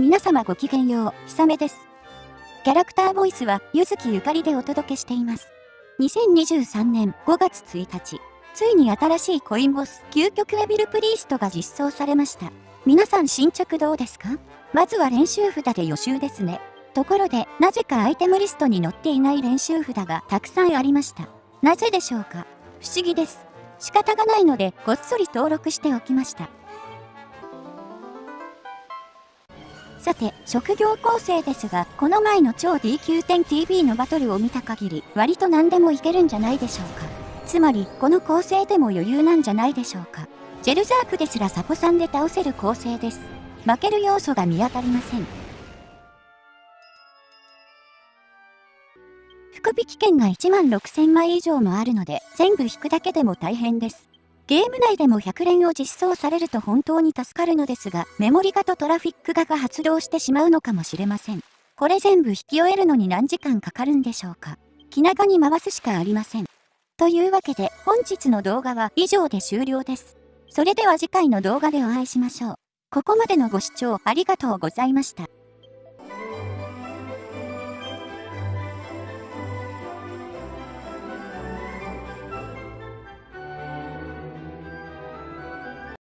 皆様ごきげんよう、ひさめです。キャラクターボイスは、ゆずきゆかりでお届けしています。2023年5月1日、ついに新しいコインボス、究極エビルプリーストが実装されました。皆さん進捗どうですか？まずは練習札で予習ですね。ところで、なぜかアイテムリストに載っていない練習札がたくさんありました。なぜでしょうか？不思議です。仕方がないので、こっそり登録しておきました。さて、職業構成ですが、この前の超 D9.TV のバトルを見た限り、割と何でもいけるんじゃないでしょうか。つまり、この構成でも余裕なんじゃないでしょうか。ジェルザークですらサポさんで倒せる構成です。負ける要素が見当たりません。福引券が1万6000枚以上もあるので、全部引くだけでも大変です。ゲーム内でも100連を実装されると本当に助かるのですが、メモリガとトラフィックガが発動してしまうのかもしれません。これ全部引き終えるのに何時間かかるんでしょうか。気長に回すしかありません。というわけで本日の動画は以上で終了です。それでは次回の動画でお会いしましょう。ここまでのご視聴ありがとうございました。